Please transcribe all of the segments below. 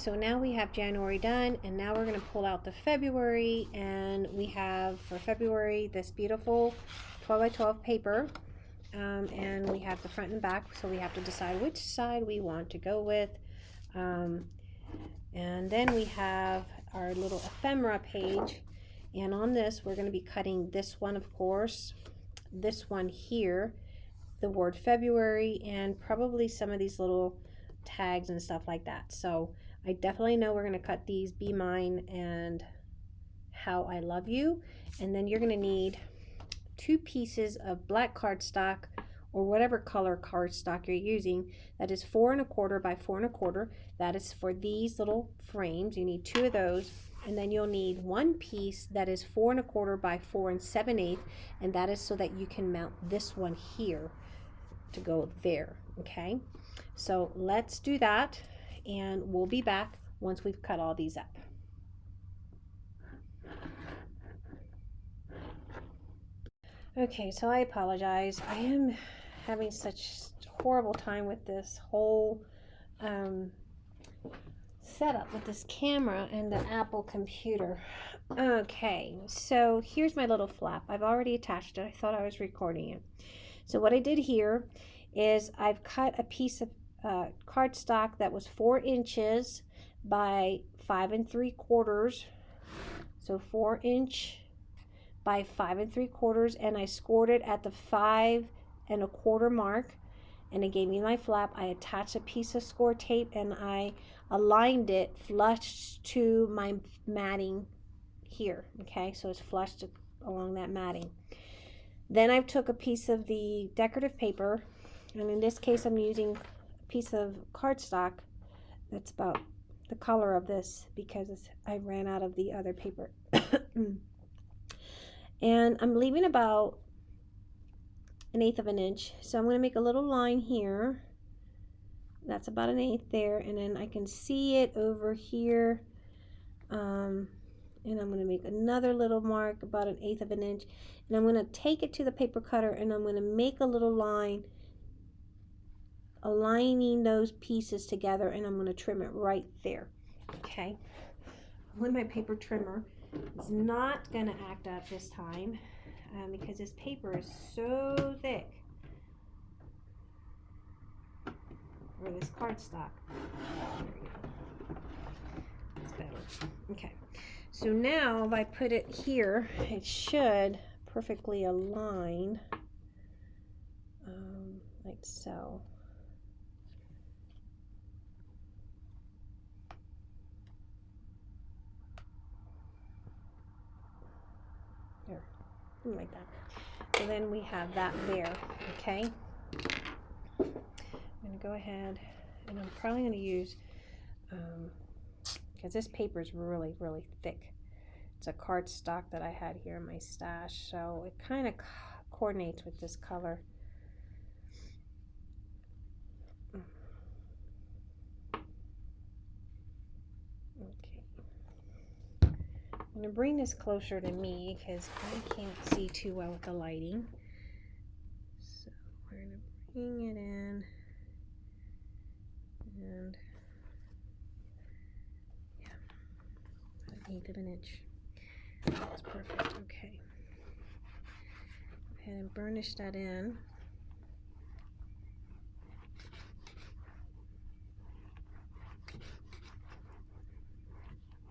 so now we have January done and now we're going to pull out the February and we have for February this beautiful 12 by 12 paper um, and we have the front and back so we have to decide which side we want to go with um, and then we have our little ephemera page and on this we're going to be cutting this one of course this one here the word February and probably some of these little tags and stuff like that. So I definitely know we're going to cut these Be Mine and How I Love You. And then you're going to need two pieces of black cardstock or whatever color cardstock you're using that is four and a quarter by four and a quarter. That is for these little frames. You need two of those. And then you'll need one piece that is four and a quarter by four and seven eighth and that is so that you can mount this one here to go there okay? So let's do that and we'll be back once we've cut all these up. Okay, so I apologize. I am having such horrible time with this whole um, setup with this camera and the Apple computer. Okay, so here's my little flap. I've already attached it. I thought I was recording it. So what I did here is I've cut a piece of uh, cardstock that was four inches by five and three quarters. So four inch by five and three quarters and I scored it at the five and a quarter mark and it gave me my flap. I attached a piece of score tape and I aligned it flush to my matting here. Okay, so it's flushed along that matting. Then I took a piece of the decorative paper and in this case I'm using piece of cardstock that's about the color of this because I ran out of the other paper. and I'm leaving about an eighth of an inch. So I'm going to make a little line here. That's about an eighth there. And then I can see it over here. Um, and I'm going to make another little mark about an eighth of an inch. And I'm going to take it to the paper cutter and I'm going to make a little line aligning those pieces together and I'm going to trim it right there. Okay. With my paper trimmer, it's not going to act up this time um, because this paper is so thick. Or this cardstock. That's better. Okay. So now if I put it here, it should perfectly align um, like so. Something like that. So then we have that there, okay? I'm going to go ahead and I'm probably going to use, because um, this paper is really, really thick. It's a cardstock that I had here in my stash, so it kind of coordinates with this color. I'm going to bring this closer to me because I can't see too well with the lighting. So we're going to bring it in and yeah, an eighth of an inch. That's perfect. Okay. Go ahead and burnish that in.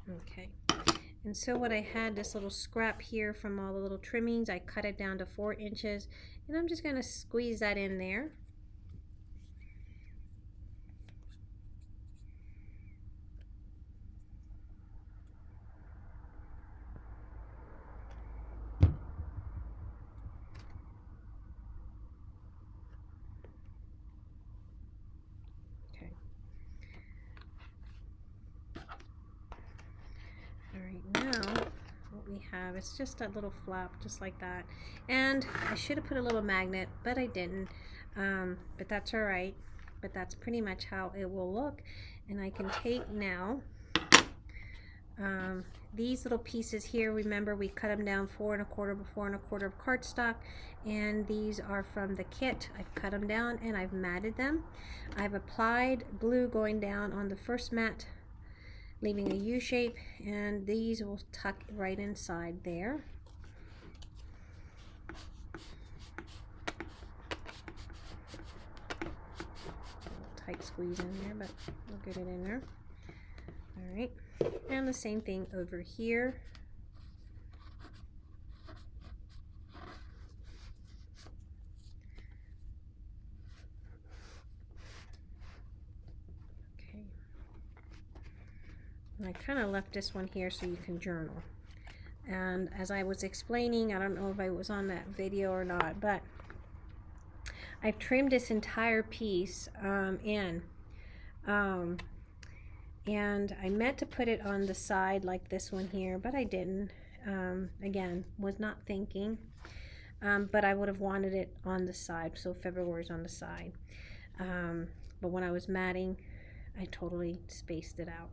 Okay. And so what I had, this little scrap here from all the little trimmings, I cut it down to four inches. And I'm just going to squeeze that in there. Have. It's just a little flap, just like that. And I should have put a little magnet, but I didn't. Um, but that's all right. But that's pretty much how it will look. And I can take now um, these little pieces here. Remember, we cut them down four and a quarter by four and a quarter of cardstock. And these are from the kit. I've cut them down and I've matted them. I've applied glue going down on the first mat leaving a U shape and these will tuck right inside there. Tight squeeze in there, but we'll get it in there. All right, and the same thing over here. I kind of left this one here so you can journal. And as I was explaining, I don't know if I was on that video or not, but I've trimmed this entire piece um, in. Um, and I meant to put it on the side like this one here, but I didn't. Um, again, was not thinking. Um, but I would have wanted it on the side, so February's on the side. Um, but when I was matting, I totally spaced it out.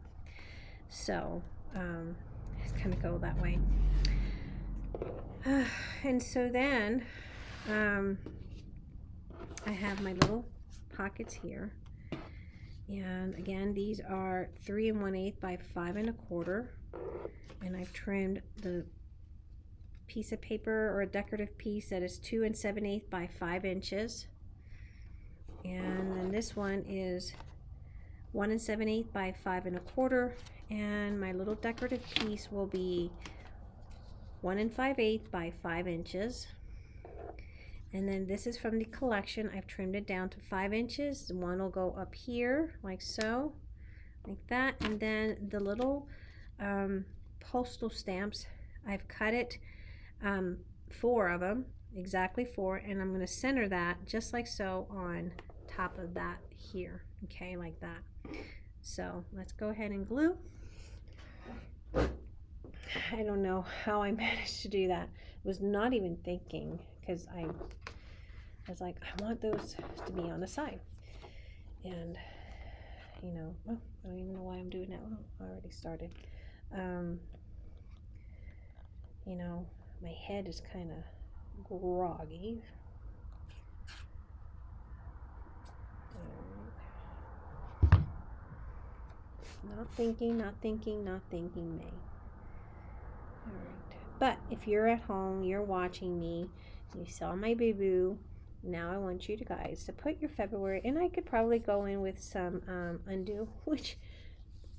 So um, it's going to go that way. Uh, and so then um, I have my little pockets here. And again, these are three and one eighth by five and a quarter. And I've trimmed the piece of paper or a decorative piece that is two and seven eighth by five inches. And then this one is one and seven eighth by five and a quarter and my little decorative piece will be one and five eighths by five inches. And then this is from the collection. I've trimmed it down to five inches. One will go up here like so like that. And then the little um, postal stamps I've cut it um, four of them exactly four. And I'm going to center that just like so on top of that here okay like that. So let's go ahead and glue I don't know how I managed to do that. I was not even thinking because I, I was like, I want those to be on the side. And, you know, well, I don't even know why I'm doing that. Well, I already started. Um, you know, my head is kind of groggy. Not thinking, not thinking, not thinking, me. Alright. But if you're at home, you're watching me, you saw my boo-boo, now I want you to guys to put your February, and I could probably go in with some um, undo, which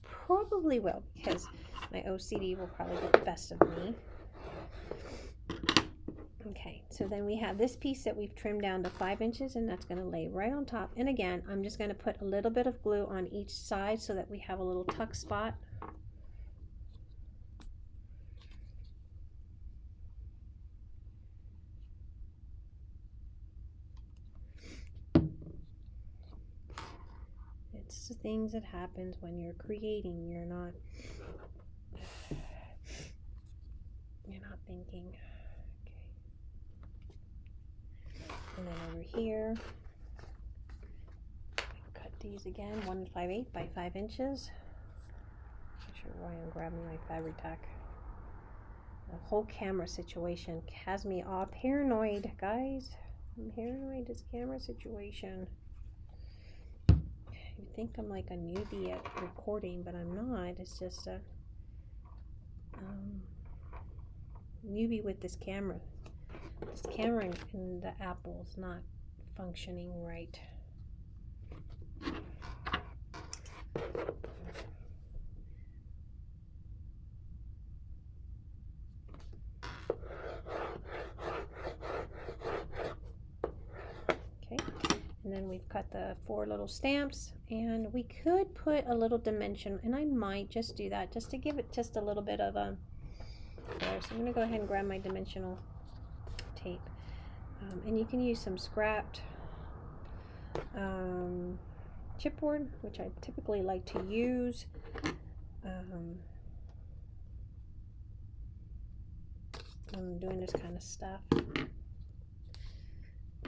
probably will, because my OCD will probably get the best of me. Okay, so then we have this piece that we've trimmed down to five inches and that's gonna lay right on top. And again, I'm just gonna put a little bit of glue on each side so that we have a little tuck spot. It's the things that happens when you're creating, you're not, you're not thinking. And then over here, cut these again, one and five eighth by five inches. Make sure why I'm grabbing my Fabri-Tac. The whole camera situation has me all paranoid, guys. I'm paranoid this camera situation. You think I'm like a newbie at recording, but I'm not. It's just a um, newbie with this camera this camera in the Apple is not functioning right. Okay, and then we've cut the four little stamps and we could put a little dimension and I might just do that just to give it just a little bit of a there. So I'm to go ahead and grab my dimensional tape. Um, and you can use some scrapped um, chipboard, which I typically like to use. Um, I'm doing this kind of stuff.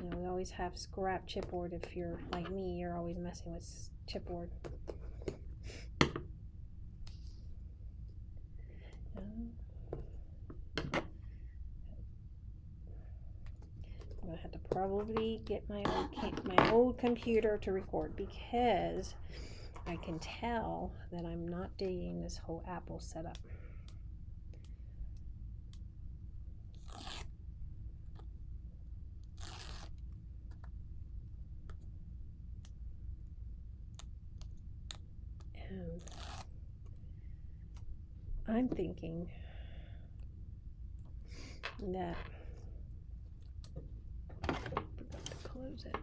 You know, we always have scrap chipboard. If you're like me, you're always messing with chipboard. Probably get my old my old computer to record because I can tell that I'm not digging this whole apple setup. And I'm thinking that forgot to close it.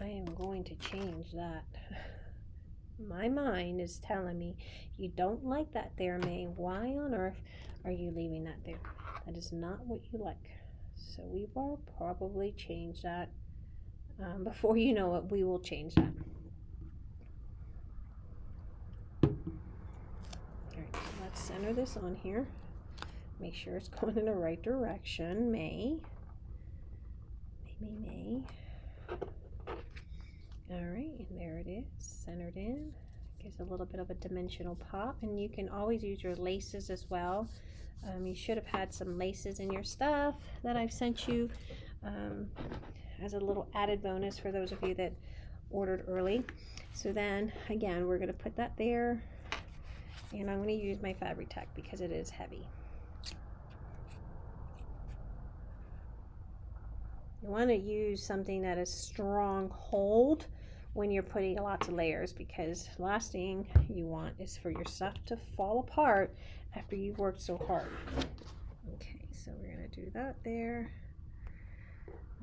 I am going to change that. My mind is telling me you don't like that there, May. Why on earth are you leaving that there? That is not what you like. So we will probably change that. Um, before you know it, we will change that. Alright, so let's center this on here. Make sure it's going in the right direction. May. May, May. All right, and there it is, centered in. Gives a little bit of a dimensional pop, and you can always use your laces as well. Um, you should have had some laces in your stuff that I've sent you um, as a little added bonus for those of you that ordered early. So then, again, we're going to put that there, and I'm going to use my Fabri-Tac because it is heavy. You want to use something that is strong hold when you're putting lots of layers because last thing you want is for your stuff to fall apart after you've worked so hard. Okay, so we're going to do that there.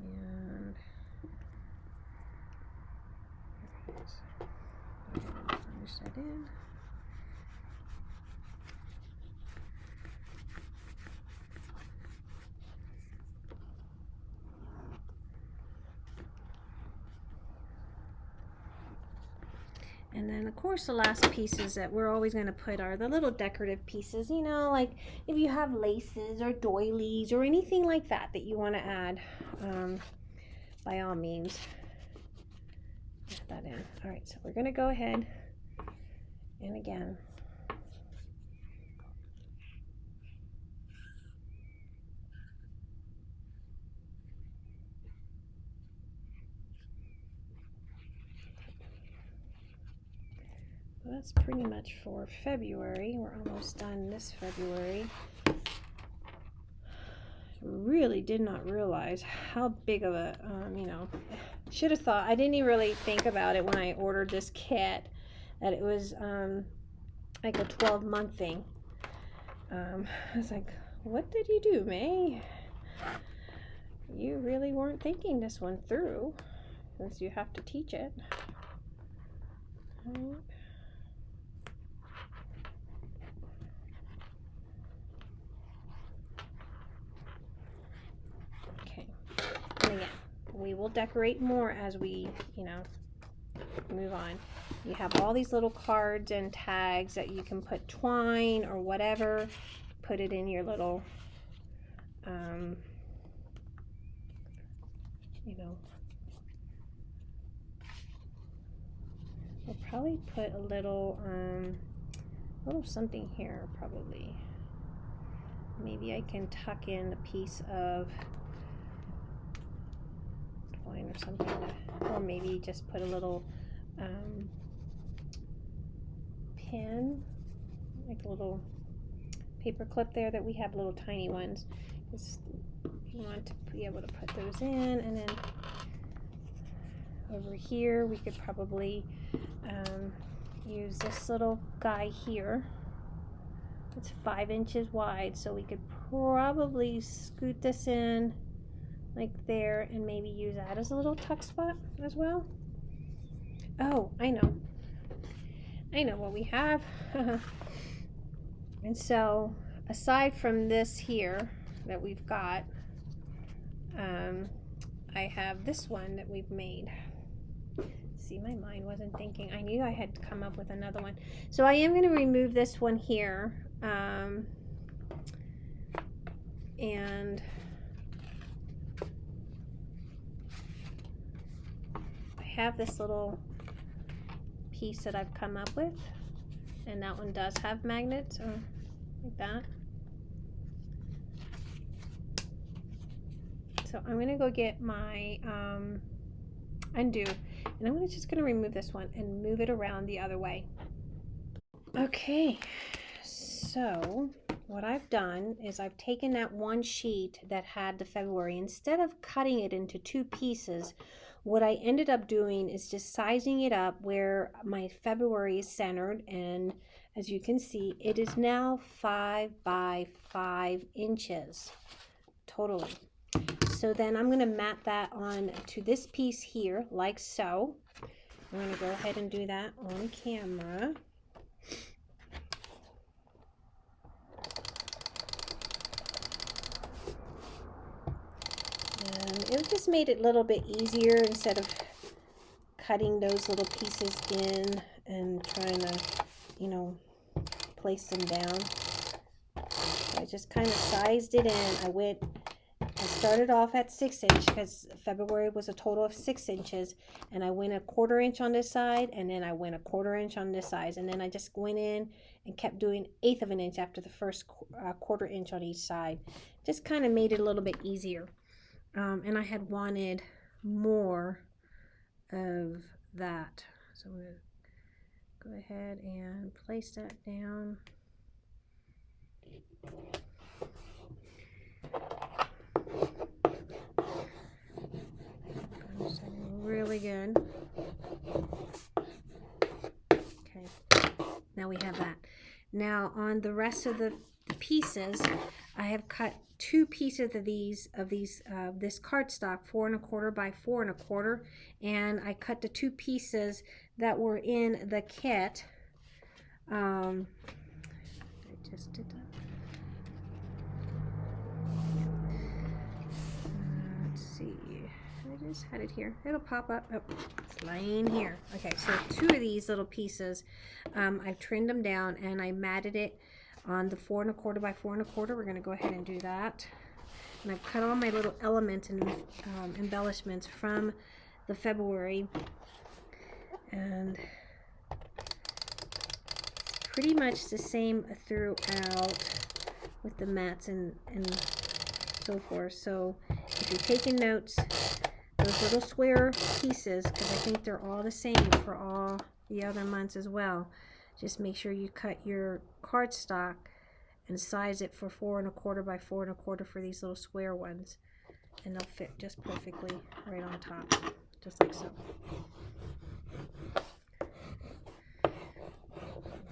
And finish that in. And then of course the last pieces that we're always going to put are the little decorative pieces, you know, like if you have laces or doilies or anything like that that you want to add, um, by all means, add that in. All right, so we're going to go ahead and again, that's pretty much for February. We're almost done this February. Really did not realize how big of a, um, you know, should have thought, I didn't even really think about it when I ordered this kit, that it was um, like a 12 month thing. Um, I was like, what did you do, May? You really weren't thinking this one through, since you have to teach it. We will decorate more as we, you know, move on. You have all these little cards and tags that you can put twine or whatever. Put it in your little, um, you know, we'll probably put a little, um, little something here probably. Maybe I can tuck in a piece of or something to, or maybe just put a little um, pin like a little paper clip there that we have little tiny ones. Just you want to be able to put those in and then over here we could probably um, use this little guy here. It's five inches wide so we could probably scoot this in like there and maybe use that as a little tuck spot as well. Oh, I know. I know what we have. and so aside from this here that we've got, um, I have this one that we've made. See, my mind wasn't thinking. I knew I had to come up with another one. So I am going to remove this one here. Um, and have this little piece that I've come up with and that one does have magnets or like that so I'm gonna go get my um, undo And I'm just going to remove this one and move it around the other way. Okay, so what I've done is I've taken that one sheet that had the February, instead of cutting it into two pieces, what I ended up doing is just sizing it up where my February is centered and as you can see it is now five by five inches totally. So then I'm going to mat that on to this piece here like so. I'm going to go ahead and do that on camera and it just made it a little bit easier instead of cutting those little pieces in and trying to you know place them down. So I just kind of sized it in. I went I started off at six inch because February was a total of six inches and I went a quarter inch on this side and then I went a quarter inch on this side and then I just went in and kept doing eighth of an inch after the first uh, quarter inch on each side. Just kind of made it a little bit easier um, and I had wanted more of that. So I'm to go ahead and place that down. Really good. Okay, now we have that. Now on the rest of the pieces, I have cut two pieces of these of these uh, this cardstock four and a quarter by four and a quarter and I cut the two pieces that were in the kit. Um, I just did that. Let's see. I just had it here. It'll pop up. Oh, it's lying here. Okay so two of these little pieces um, I've trimmed them down and I matted it on the four and a quarter by four and a quarter. We're going to go ahead and do that. And I've cut all my little elements and um, embellishments from the February. And pretty much the same throughout with the mats and, and so forth. So if you're taking notes, those little square pieces, because I think they're all the same for all the other months as well, just make sure you cut your cardstock and size it for four and a quarter by four and a quarter for these little square ones. And they'll fit just perfectly right on top just like so.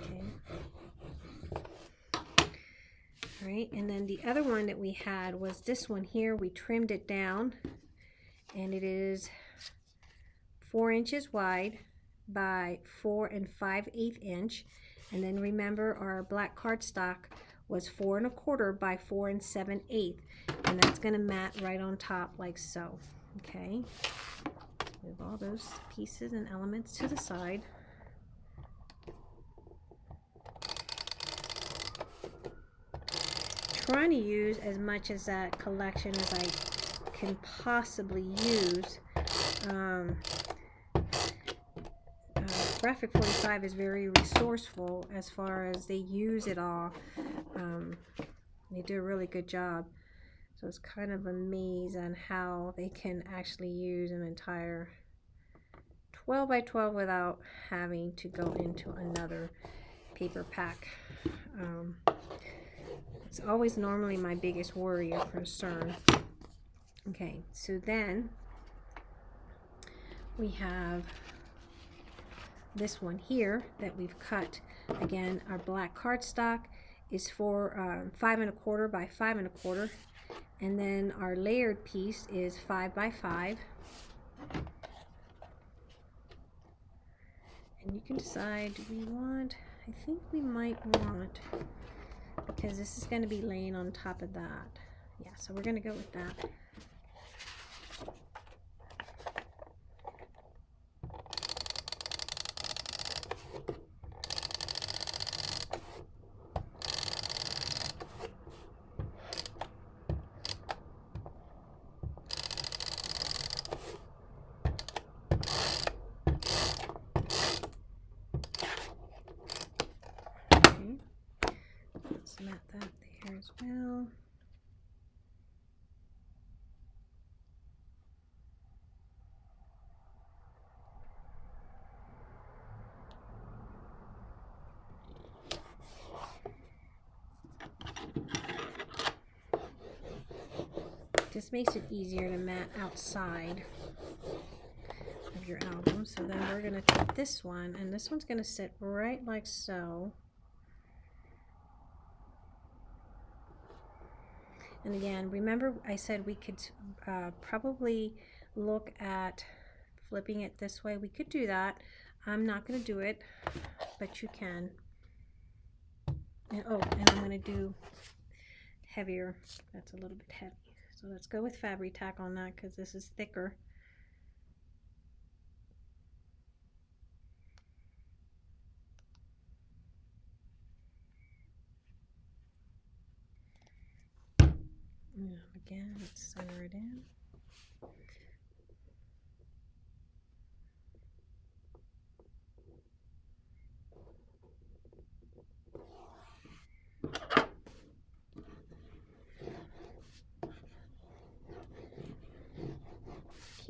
Okay. All right and then the other one that we had was this one here. We trimmed it down and it is four inches wide by four and five eighth inch. And then remember our black cardstock was four and a quarter by four and seven eighth. And that's gonna mat right on top like so, okay? Move all those pieces and elements to the side. Trying to use as much as that collection as I can possibly use. Um, Graphic 45 is very resourceful as far as they use it all. Um, they do a really good job. So it's kind of a maze on how they can actually use an entire 12 by 12 without having to go into another paper pack. Um, it's always normally my biggest worry or concern. Okay, so then we have this one here that we've cut. Again our black cardstock is for uh, five and a quarter by five and a quarter. And then our layered piece is five by five. And you can decide do we want I think we might want because this is going to be laying on top of that. Yeah so we're going to go with that mat that there as well. Makes it easier to mat outside of your album. So then we're going to take this one, and this one's going to sit right like so. And again, remember I said we could uh, probably look at flipping it this way. We could do that. I'm not going to do it, but you can. And, oh, and I'm going to do heavier. That's a little bit heavy. So let's go with Fabri-Tac on that because this is thicker. again, let's center it in.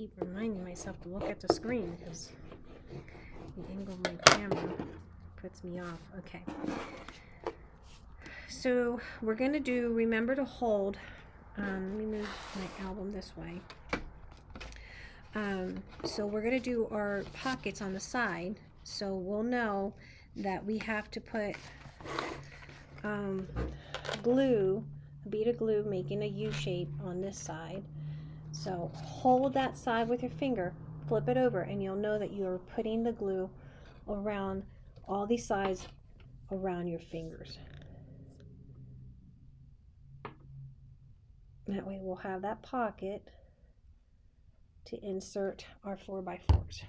Keep reminding myself to look at the screen because the angle of my camera puts me off. Okay. So we're going to do, remember to hold um, let me move my album this way. Um, so we're going to do our pockets on the side. So we'll know that we have to put um, glue, a bead of glue making a U shape on this side. So hold that side with your finger, flip it over, and you'll know that you're putting the glue around all these sides around your fingers. That way we'll have that pocket to insert our 4x4s.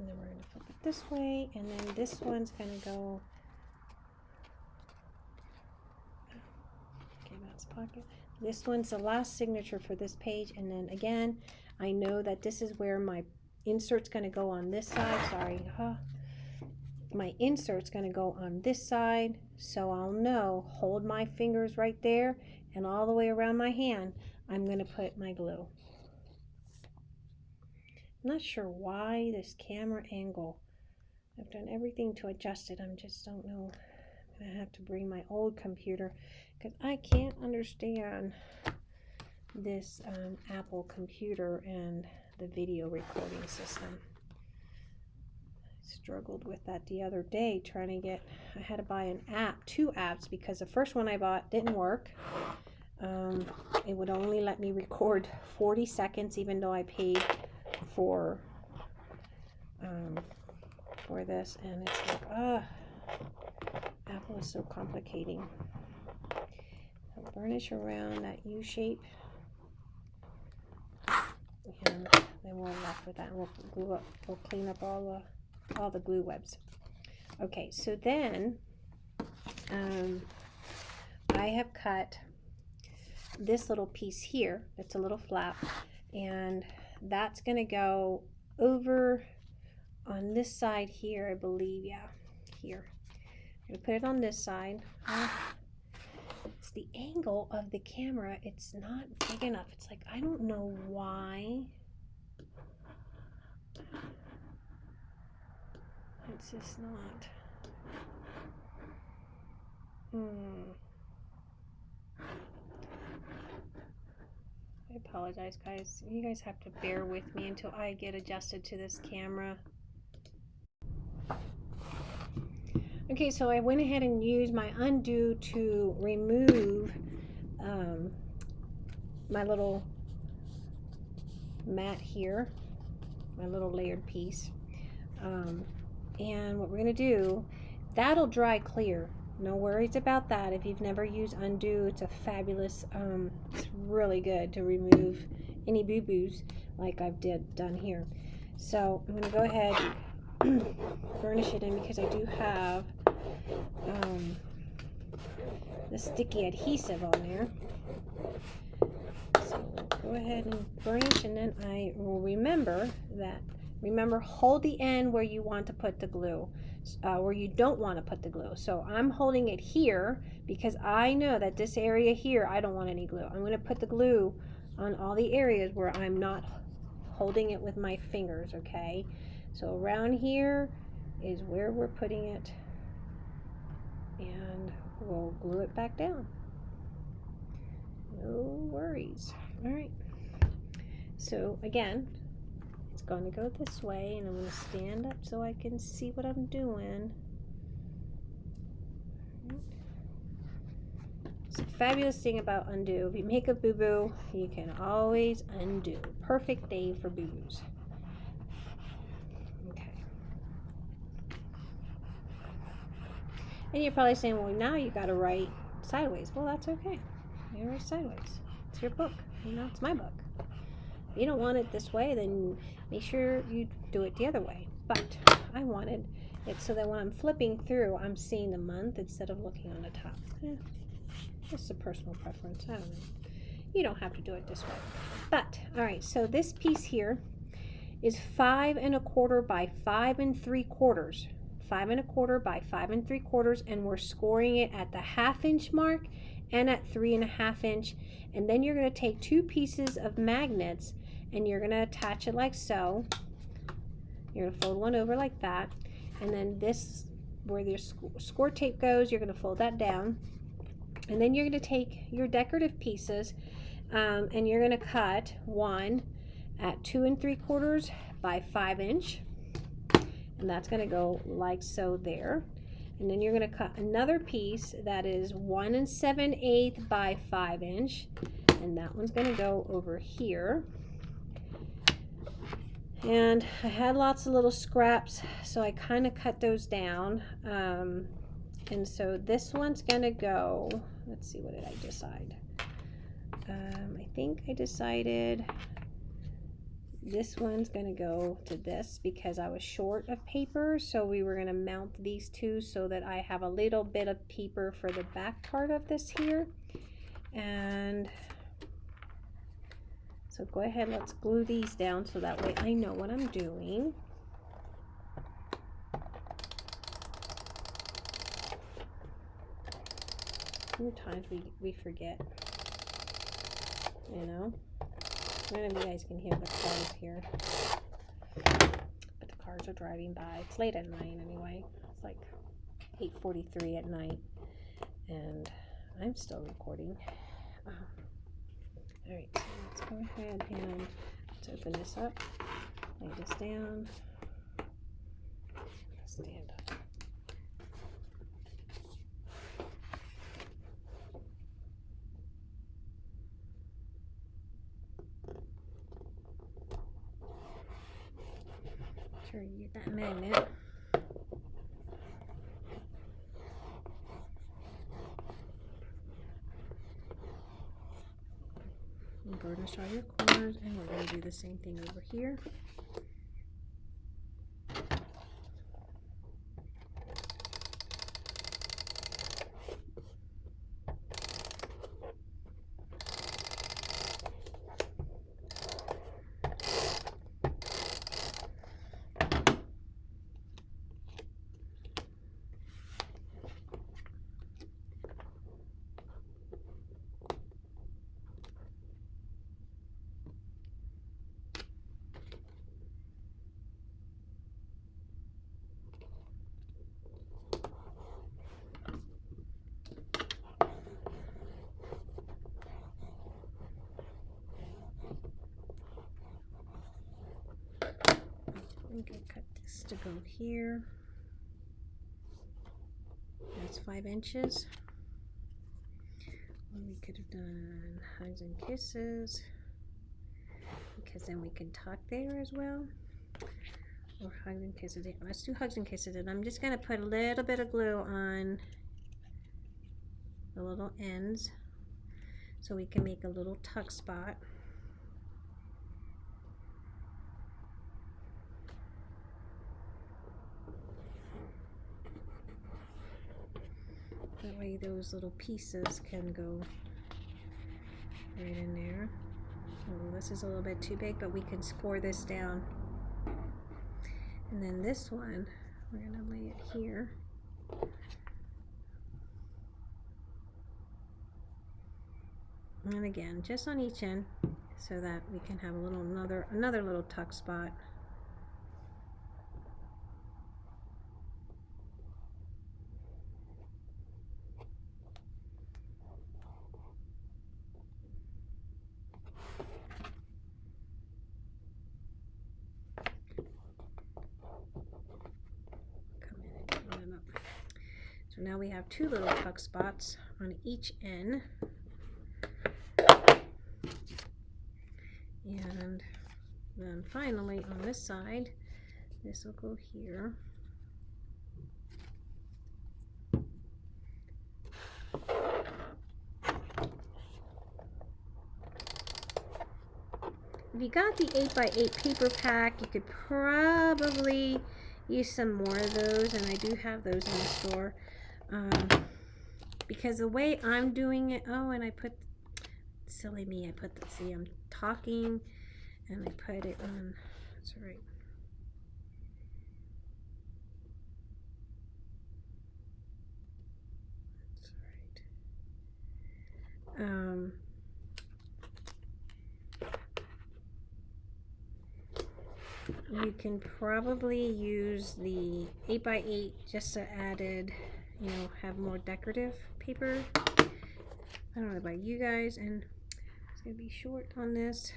And then we're going to flip it this way and then this one's going to go okay that's pocket this one's the last signature for this page and then again I know that this is where my insert's going to go on this side sorry huh? my insert's going to go on this side so I'll know hold my fingers right there and all the way around my hand I'm going to put my glue I'm not sure why this camera angle. I've done everything to adjust it. I just don't know. I'm going to have to bring my old computer because I can't understand this um, Apple computer and the video recording system. I struggled with that the other day trying to get, I had to buy an app, two apps because the first one I bought didn't work. Um, it would only let me record 40 seconds even though I paid for um, for this and it's like ah apple is so complicating. I'll burnish around that U shape and then we'll left with that and we'll glue up we'll clean up all the all the glue webs. Okay so then um, I have cut this little piece here it's a little flap and that's going to go over on this side here, I believe. Yeah, here. I'm going to put it on this side. it's the angle of the camera. It's not big enough. It's like, I don't know why. It's just not. Hmm. I apologize, guys. You guys have to bear with me until I get adjusted to this camera. Okay, so I went ahead and used my undo to remove um, my little mat here, my little layered piece. Um, and what we're going to do, that'll dry clear no worries about that. If you've never used undo it's a fabulous um, it's really good to remove any boo-boos like I've did done here. So I'm going to go ahead burnish it in because I do have um, the sticky adhesive on there. So go ahead and burnish and then I will remember that. Remember, hold the end where you want to put the glue, uh, where you don't want to put the glue. So I'm holding it here because I know that this area here, I don't want any glue. I'm going to put the glue on all the areas where I'm not holding it with my fingers, okay? So around here is where we're putting it and we'll glue it back down. No worries. All right. So again, going to go this way and I'm going to stand up so I can see what I'm doing. It's a fabulous thing about undo. If you make a boo-boo, you can always undo. Perfect day for boo-boos. Okay. And you're probably saying, well, now you got to write sideways. Well, that's okay. You write sideways. It's your book. You know, it's my book. You don't want it this way, then make sure you do it the other way. But I wanted it so that when I'm flipping through, I'm seeing the month instead of looking on the top. Eh. Just a personal preference. I don't know. You don't have to do it this way. But, all right, so this piece here is five and a quarter by five and three quarters. Five and a quarter by five and three quarters, and we're scoring it at the half inch mark and at three and a half inch. And then you're going to take two pieces of magnets and you're going to attach it like so. You're going to fold one over like that. And then this, where your score tape goes, you're going to fold that down and then you're going to take your decorative pieces um, and you're going to cut one at two and three quarters by five inch. And that's going to go like so there. And then you're going to cut another piece that is one and seven eighth by five inch. And that one's going to go over here. And I had lots of little scraps, so I kind of cut those down. Um, and so this one's going to go let's see, what did I decide? Um, I think I decided this one's going to go to this because I was short of paper. So we were going to mount these two so that I have a little bit of paper for the back part of this here. And so go ahead, let's glue these down so that way I know what I'm doing. sometimes we, we forget, you know. None of you guys can hear the cars here. But the cars are driving by. It's late at night anyway. It's like 8.43 at night. And I'm still recording. Um, Alright, so let's go ahead and let's open this up. Lay this down. Stand up. sure you get that magnet. All your corners and we're going to do the same thing over here. I'm gonna cut here. That's five inches. we could have done hugs and kisses because then we can tuck there as well. Or hugs and kisses. Let's do hugs and kisses. And I'm just going to put a little bit of glue on the little ends so we can make a little tuck spot. That way those little pieces can go right in there. Ooh, this is a little bit too big, but we can score this down. And then this one, we're gonna lay it here. And again, just on each end so that we can have a little another another little tuck spot. So now we have two little tuck spots on each end. And then finally on this side, this will go here. If you got the 8x8 paper pack, you could probably use some more of those, and I do have those in the store. Um, because the way I'm doing it, oh, and I put, silly me, I put the, see, I'm talking, and I put it on, that's right. That's right. Um, you can probably use the 8x8 just to added, you know, have more decorative paper. I don't know about you guys, and it's going to be short on this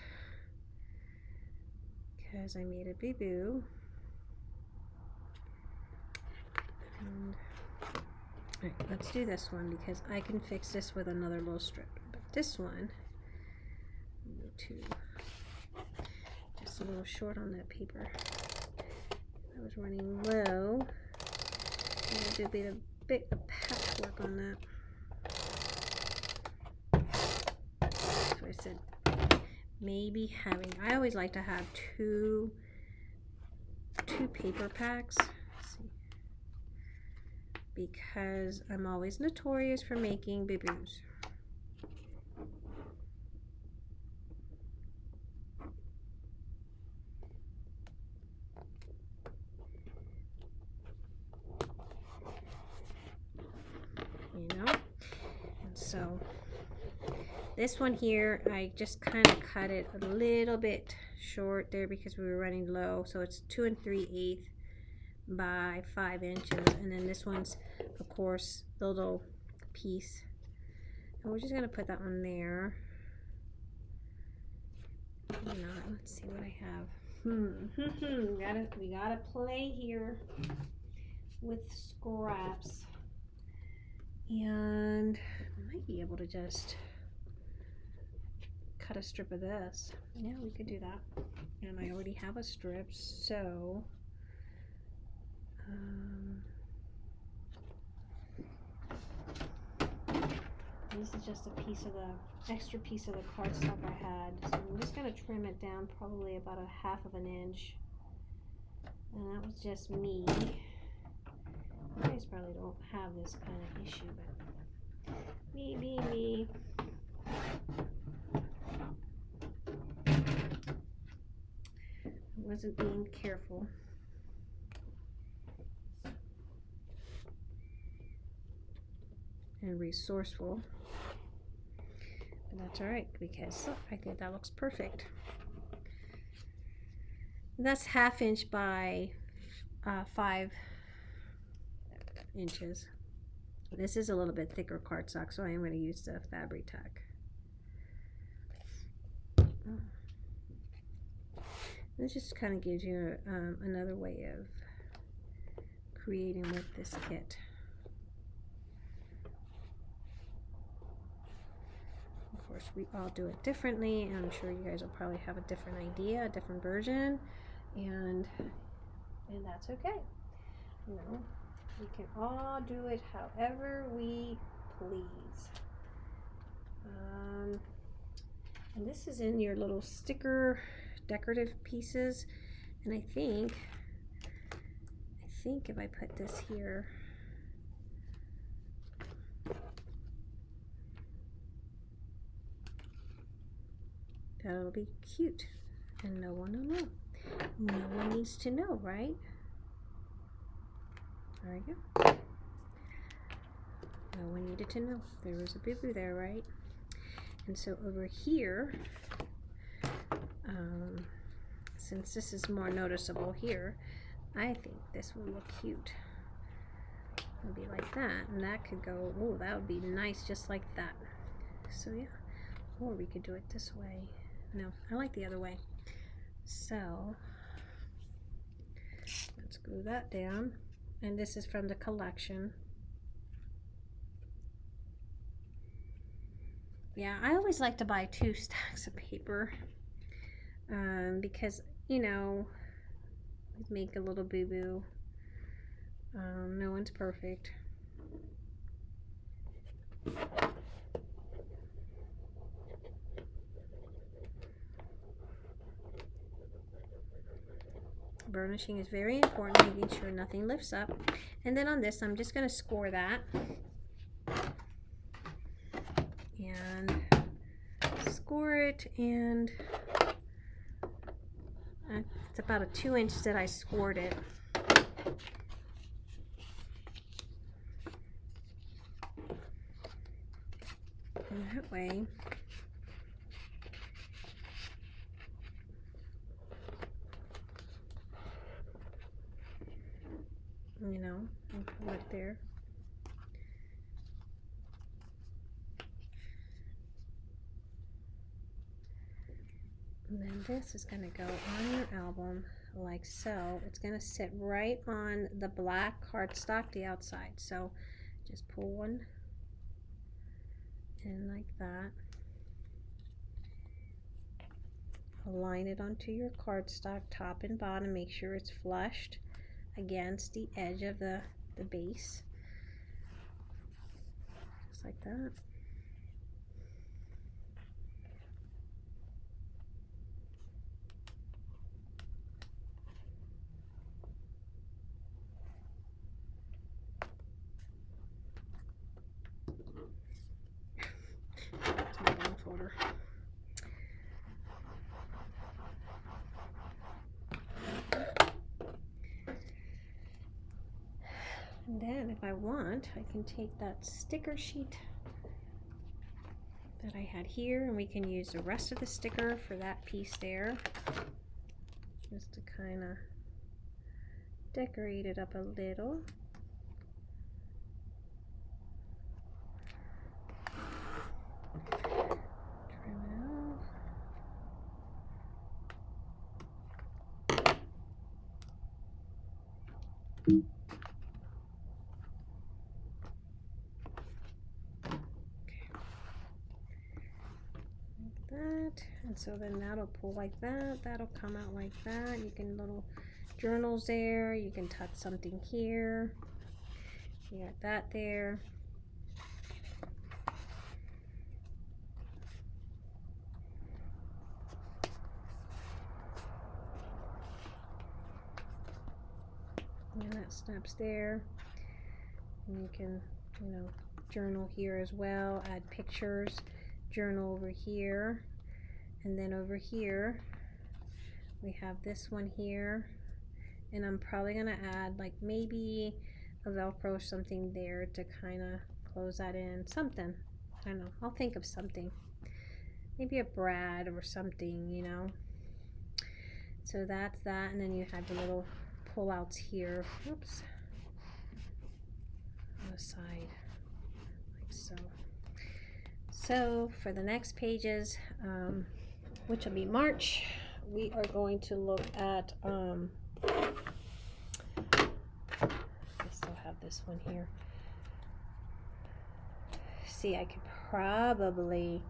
because I made a boo-boo. Alright, let's do this one because I can fix this with another little strip. But this one, too just a little short on that paper. I was running low. Do a bit of, bit of patchwork on that. So I said maybe having, I always like to have two, two paper packs. Because I'm always notorious for making boo-boos. so this one here I just kind of cut it a little bit short there because we were running low. So it's two and three eighths by five inches. And then this one's of course the little piece. And we're just gonna put that one there. Not let's see what I have. Hmm gotta we gotta play here with scraps. And I might be able to just cut a strip of this. Yeah, we could do that. And I already have a strip, so um, this is just a piece of the extra piece of the cardstock I had. So I'm just going to trim it down probably about a half of an inch. And that was just me. You guys probably don't have this kind of issue, but me, me, me. Wasn't being careful. And resourceful. But that's alright because look, I think that looks perfect. That's half inch by uh, five inches. This is a little bit thicker cardstock, so I am going to use the Fabri-Tac. This just kind of gives you um, another way of creating with this kit. Of course, we all do it differently, and I'm sure you guys will probably have a different idea, a different version, and and that's okay. You know, we can all do it however we please. Um, and this is in your little sticker decorative pieces. And I think, I think if I put this here, That'll be cute. And no one will know. No one needs to know, right? There we go. No one needed to know. There was a boo-boo there, right? And so over here, um, since this is more noticeable here, I think this will look cute. It'll be like that, and that could go, oh, that would be nice just like that. So yeah, or we could do it this way. No, I like the other way. So, let's glue that down. And this is from the collection. Yeah, I always like to buy two stacks of paper um, because, you know, make a little boo-boo. Um, no one's perfect. Burnishing is very important, making sure nothing lifts up. And then on this, I'm just going to score that. And score it and it's about a two inch that I scored it. And that way you know, right there. And then this is going to go on your album like so. It's going to sit right on the black cardstock, the outside. So just pull one in like that. Align it onto your cardstock top and bottom. Make sure it's flushed against the edge of the, the base. Just like that. And then if I want, I can take that sticker sheet that I had here and we can use the rest of the sticker for that piece there. Just to kind of decorate it up a little. Trim it off. that and so then that'll pull like that that'll come out like that. You can little journals there you can tuck something here. You got that there. And that snaps there. And you can you know journal here as well add pictures journal over here and then over here we have this one here. And I'm probably gonna add like maybe a velcro or something there to kind of close that in. Something. I don't know. I'll think of something. Maybe a brad or something you know? So that's that. And then you have the little pullouts here. Oops. On the side. Like so. So for the next pages, um, which will be March, we are going to look at, um, I still have this one here. See, I could probably,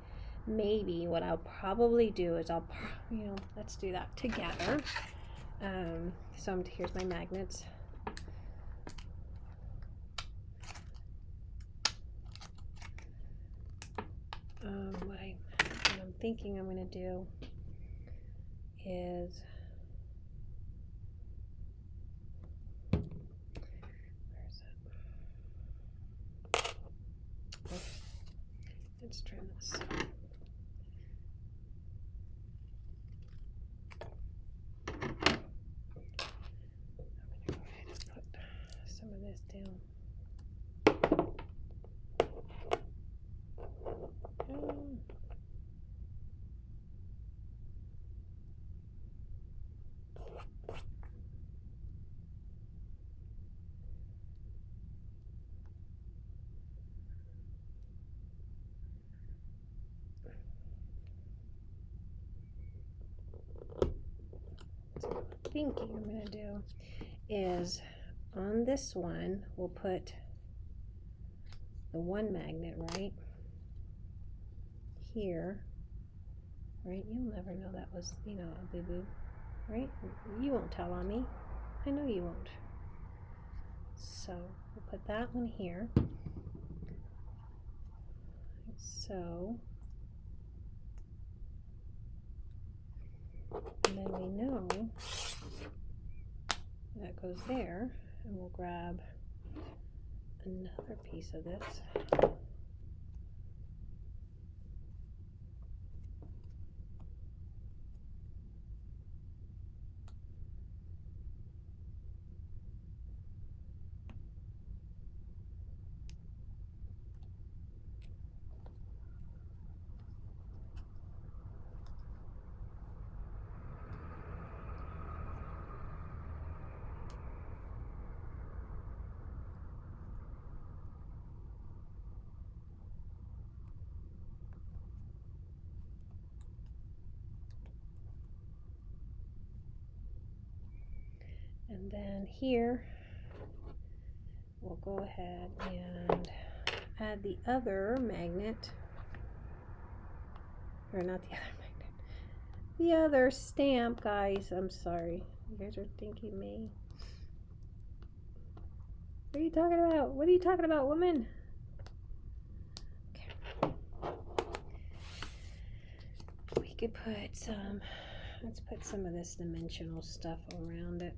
maybe what I'll probably do is I'll, you know, let's do that together. Um, so I'm, here's my magnets. um, what, thinking I'm going to do is let's trim this. this down. Um, Thinking I'm gonna do is on this one, we'll put the one magnet right here, right? You'll never know that was, you know, a boo-boo, right? You won't tell on me. I know you won't. So we'll put that one here. So, and then we know that goes there, and we'll grab another piece of this. And then here, we'll go ahead and add the other magnet, or not the other magnet, the other stamp, guys. I'm sorry. You guys are thinking me. What are you talking about? What are you talking about, woman? Okay. We could put some, let's put some of this dimensional stuff around it.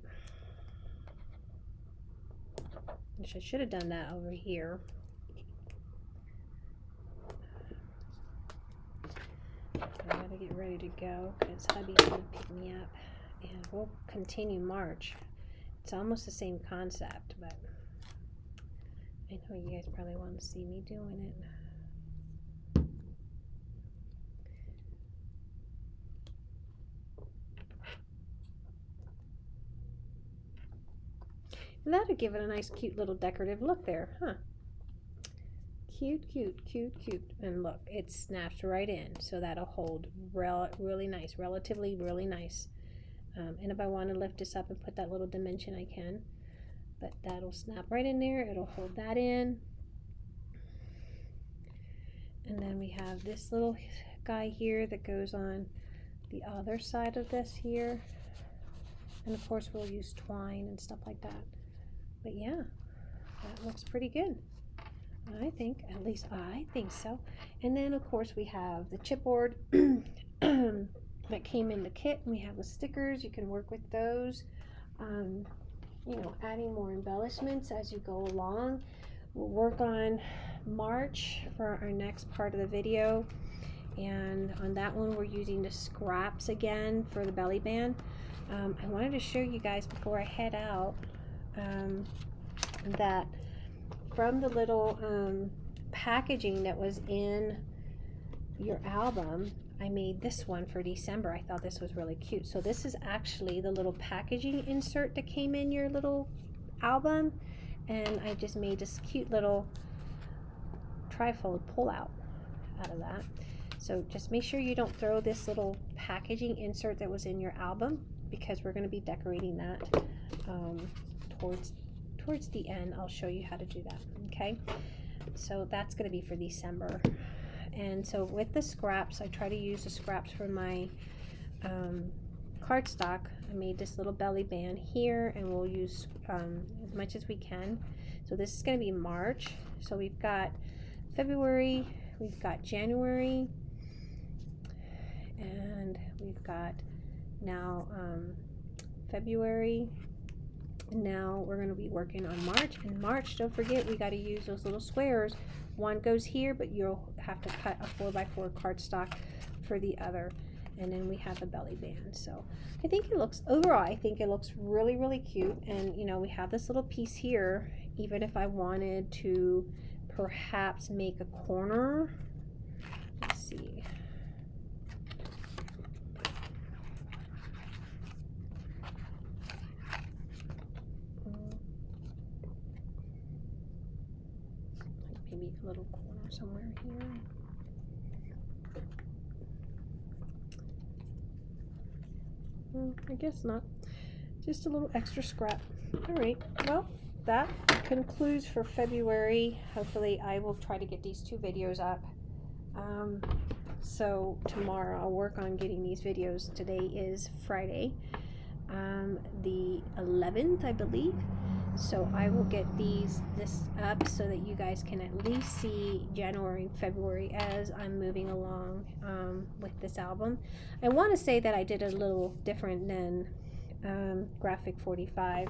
Which I should have done that over here. I gotta get ready to go because hubby's gonna pick me up and we'll continue March. It's almost the same concept, but I know you guys probably want to see me doing it. That'd give it a nice cute little decorative look there, huh? Cute, cute, cute, cute. And look, it snaps right in. So that'll hold rel really nice, relatively really nice. Um, and if I want to lift this up and put that little dimension, I can. But that'll snap right in there. It'll hold that in. And then we have this little guy here that goes on the other side of this here. And of course we'll use twine and stuff like that. But yeah, that looks pretty good. I think, at least I think so. And then of course we have the chipboard that came in the kit. We have the stickers, you can work with those. Um, you know, adding more embellishments as you go along. We'll work on March for our next part of the video. And on that one, we're using the scraps again for the belly band. Um, I wanted to show you guys before I head out um, that from the little um, packaging that was in your album, I made this one for December. I thought this was really cute. So this is actually the little packaging insert that came in your little album. And I just made this cute little trifold pull out out of that. So just make sure you don't throw this little packaging insert that was in your album because we're going to be decorating that um, towards towards the end. I'll show you how to do that. Okay. So that's going to be for December and so with the scraps I try to use the scraps for my um, cardstock I made this little belly band here and we'll use um, as much as we can so this is going to be March so we've got February we've got January and we've got now um, February now we're going to be working on March. And March don't forget we got to use those little squares. One goes here, but you'll have to cut a 4x4 cardstock for the other. and then we have a belly band. So I think it looks overall I think it looks really really cute. And you know we have this little piece here. Even if I wanted to perhaps make a corner. Let's see maybe a little corner somewhere here Well, I guess not. Just a little extra scrap. All right. Well, that concludes for February. Hopefully, I will try to get these two videos up. Um, so tomorrow I'll work on getting these videos. Today is Friday, um, the 11th, I believe. So I will get these this up so that you guys can at least see January February as I'm moving along um, with this album. I want to say that I did a little different than um, Graphic 45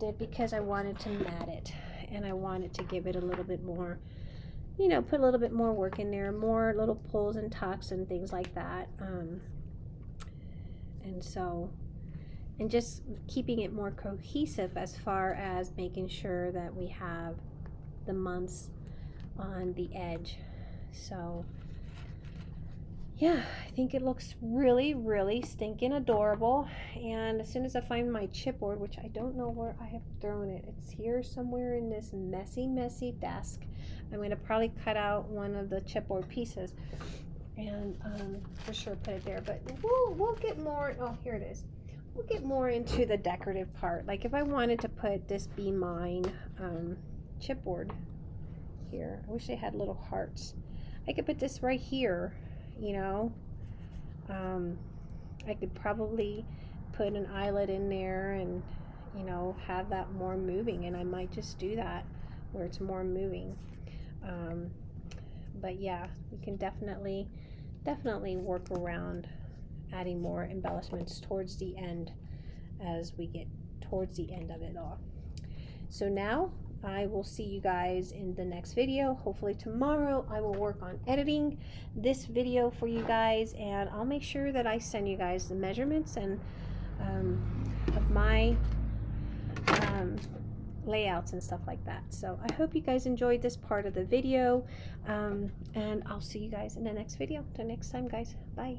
did because I wanted to mat it and I wanted to give it a little bit more you know, put a little bit more work in there, more little pulls and tucks and things like that. Um, and so and just keeping it more cohesive as far as making sure that we have the months on the edge. So yeah I think it looks really really stinking adorable. And as soon as I find my chipboard which I don't know where I have thrown it it's here somewhere in this messy messy desk. I'm going to probably cut out one of the chipboard pieces and um, for sure put it there but we'll, we'll get more. Oh here it is we'll get more into the decorative part. Like if I wanted to put this Be Mine um, chipboard here, I wish they had little hearts. I could put this right here, you know. Um, I could probably put an eyelet in there and, you know, have that more moving. And I might just do that where it's more moving. Um, but yeah, we can definitely, definitely work around adding more embellishments towards the end as we get towards the end of it all. So now I will see you guys in the next video. Hopefully tomorrow I will work on editing this video for you guys and I'll make sure that I send you guys the measurements and um, of my um, layouts and stuff like that. So I hope you guys enjoyed this part of the video um, and I'll see you guys in the next video. Till next time guys. Bye.